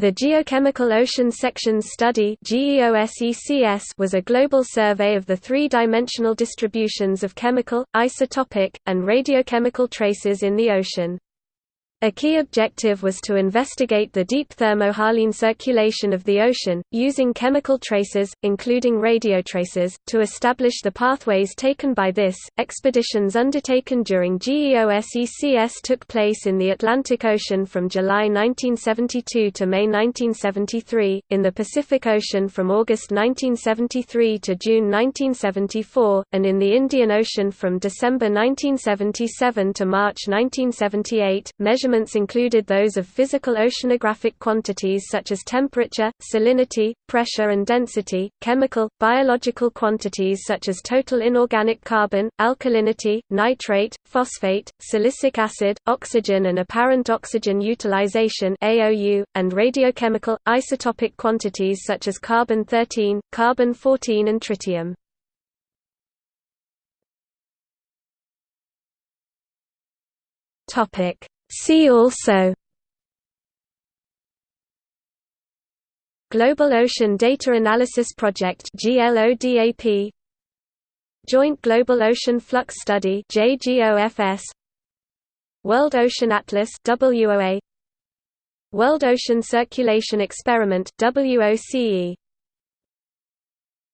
The Geochemical Ocean Sections Study was a global survey of the three-dimensional distributions of chemical, isotopic, and radiochemical traces in the ocean. A key objective was to investigate the deep thermohaline circulation of the ocean, using chemical traces, including radiotracers, to establish the pathways taken by this. Expeditions undertaken during GEOSECS took place in the Atlantic Ocean from July 1972 to May 1973, in the Pacific Ocean from August 1973 to June 1974, and in the Indian Ocean from December 1977 to March 1978. Measurements measurements included those of physical oceanographic quantities such as temperature, salinity, pressure and density, chemical, biological quantities such as total inorganic carbon, alkalinity, nitrate, phosphate, silicic acid, oxygen and apparent oxygen utilization and radiochemical, isotopic quantities such as carbon-13, carbon-14 and tritium. Topic See also Global Ocean Data Analysis Project GLODAP Joint Global Ocean Flux Study JGOFS World Ocean Atlas WOA World Ocean Circulation Experiment WOCE